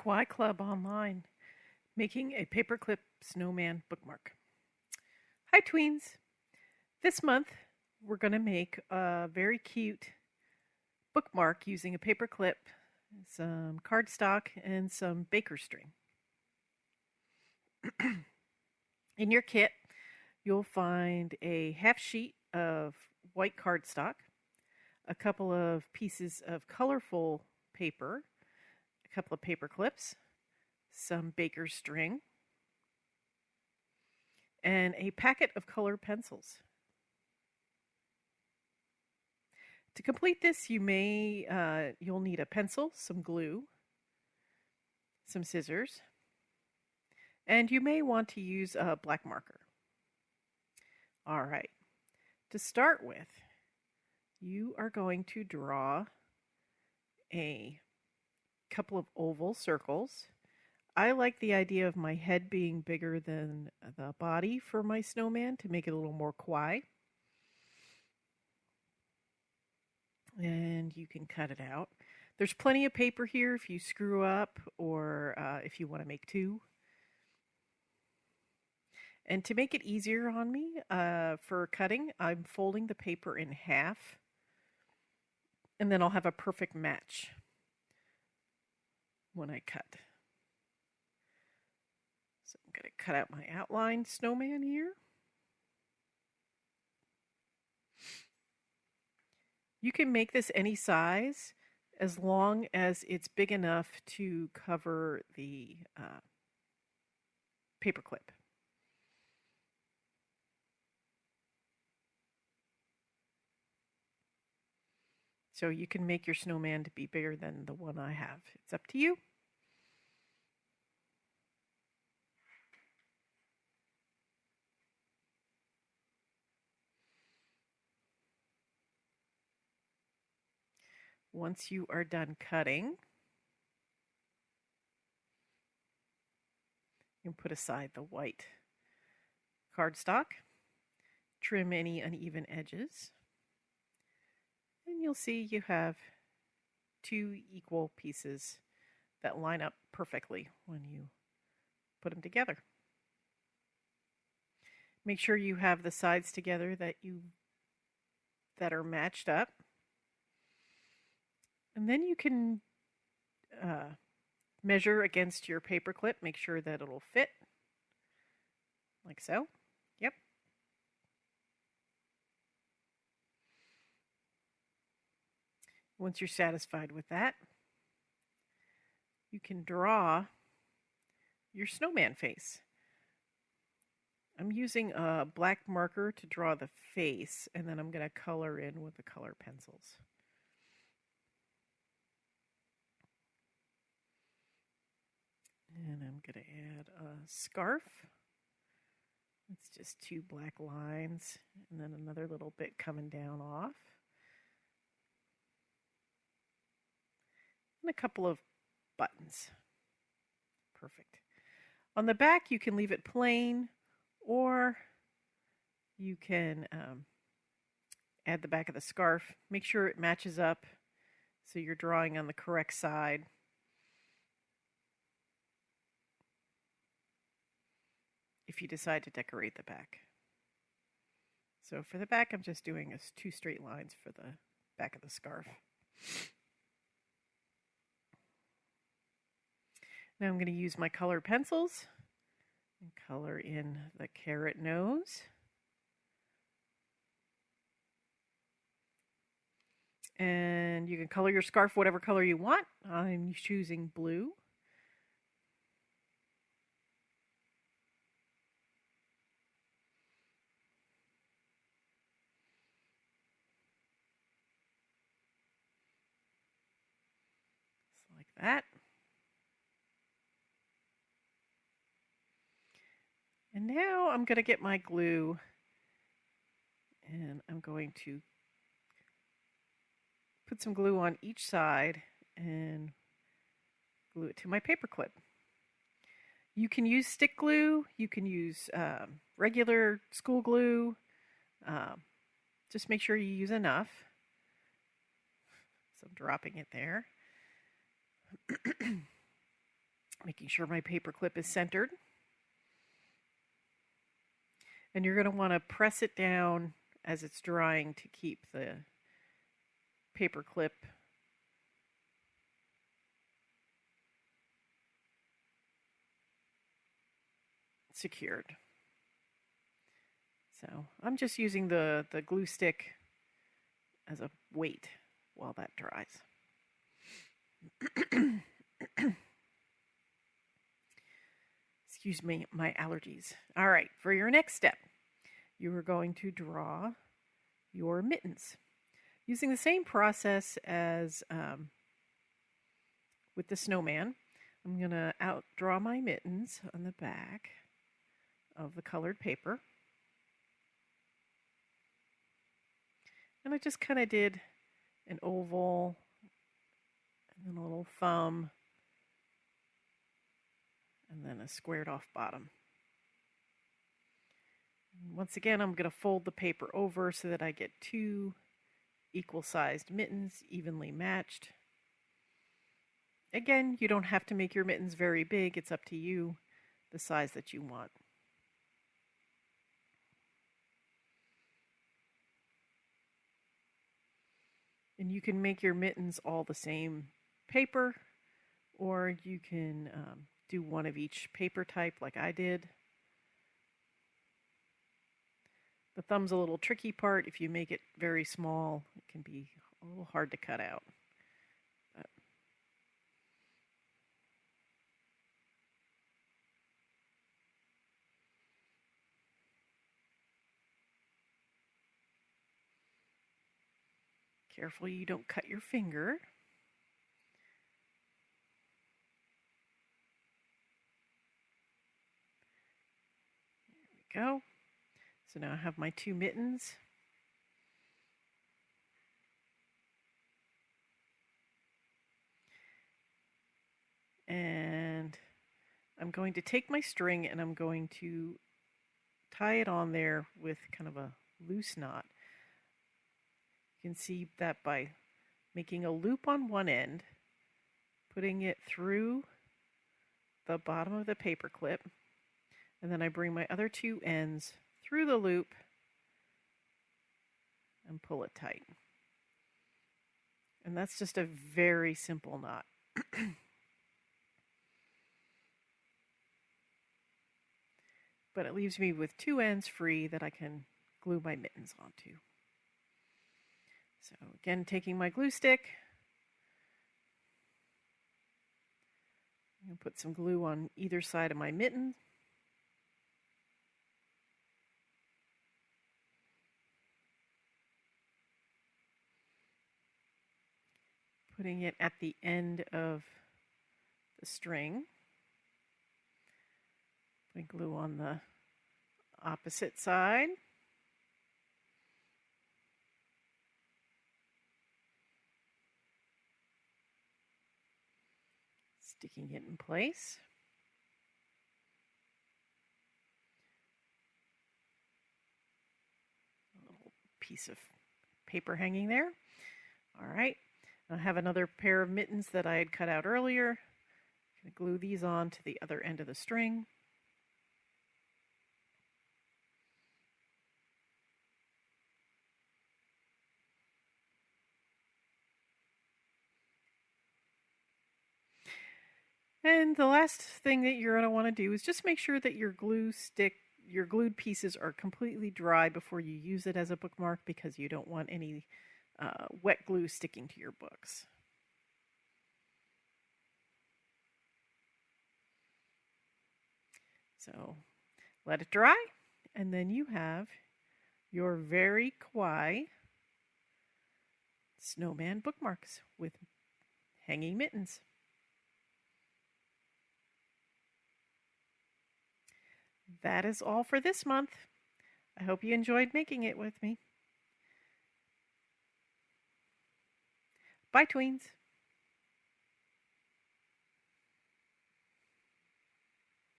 Kawaii Club online, making a paperclip snowman bookmark. Hi tweens! This month we're going to make a very cute bookmark using a paperclip, some cardstock, and some baker string. In your kit you'll find a half sheet of white cardstock, a couple of pieces of colorful paper, a couple of paper clips, some baker's string, and a packet of color pencils. To complete this, you may uh, you'll need a pencil, some glue, some scissors, and you may want to use a black marker. All right, to start with, you are going to draw a couple of oval circles. I like the idea of my head being bigger than the body for my snowman to make it a little more kawaii. And you can cut it out. There's plenty of paper here if you screw up or uh, if you want to make two. And to make it easier on me uh, for cutting, I'm folding the paper in half and then I'll have a perfect match when I cut. So I'm going to cut out my outline snowman here. You can make this any size as long as it's big enough to cover the uh, paper So you can make your snowman to be bigger than the one I have. It's up to you. Once you are done cutting, you can put aside the white cardstock, trim any uneven edges and you'll see you have two equal pieces that line up perfectly when you put them together. Make sure you have the sides together that you that are matched up. And then you can uh, measure against your paper clip, make sure that it'll fit like so. Once you're satisfied with that, you can draw your snowman face. I'm using a black marker to draw the face, and then I'm going to color in with the color pencils. And I'm going to add a scarf. It's just two black lines, and then another little bit coming down off. And a couple of buttons. Perfect. On the back, you can leave it plain or you can um, add the back of the scarf. Make sure it matches up so you're drawing on the correct side. If you decide to decorate the back. So for the back, I'm just doing two straight lines for the back of the scarf. Now I'm going to use my color pencils and color in the carrot nose. And you can color your scarf whatever color you want. I'm choosing blue. Just like that. And now I'm going to get my glue and I'm going to put some glue on each side and glue it to my paper clip. You can use stick glue, you can use um, regular school glue, um, just make sure you use enough. So I'm dropping it there. Making sure my paper clip is centered. And you're going to want to press it down as it's drying to keep the paper clip secured. So I'm just using the, the glue stick as a weight while that dries. Excuse me, my allergies. All right, for your next step, you are going to draw your mittens using the same process as um, with the snowman. I'm going to outdraw my mittens on the back of the colored paper. And I just kind of did an oval and then a little thumb and then a squared off bottom. Once again, I'm going to fold the paper over so that I get two equal sized mittens evenly matched. Again, you don't have to make your mittens very big. It's up to you the size that you want. And you can make your mittens all the same paper, or you can um, do one of each paper type like I did. The thumb's a little tricky part. If you make it very small, it can be a little hard to cut out. But Careful you don't cut your finger. Go. So now I have my two mittens. And I'm going to take my string and I'm going to tie it on there with kind of a loose knot. You can see that by making a loop on one end, putting it through the bottom of the paper clip, and then I bring my other two ends through the loop and pull it tight. And that's just a very simple knot. but it leaves me with two ends free that I can glue my mittens onto. So again, taking my glue stick, I'm going to put some glue on either side of my mitten. Putting it at the end of the string. Putting glue on the opposite side. sticking it in place. A little piece of paper hanging there. All right, I have another pair of mittens that I had cut out earlier. I'm going to glue these on to the other end of the string. And the last thing that you're going to want to do is just make sure that your glue stick, your glued pieces are completely dry before you use it as a bookmark because you don't want any uh, wet glue sticking to your books. So let it dry and then you have your very kawaii snowman bookmarks with hanging mittens. that is all for this month. I hope you enjoyed making it with me. Bye, tweens.